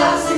las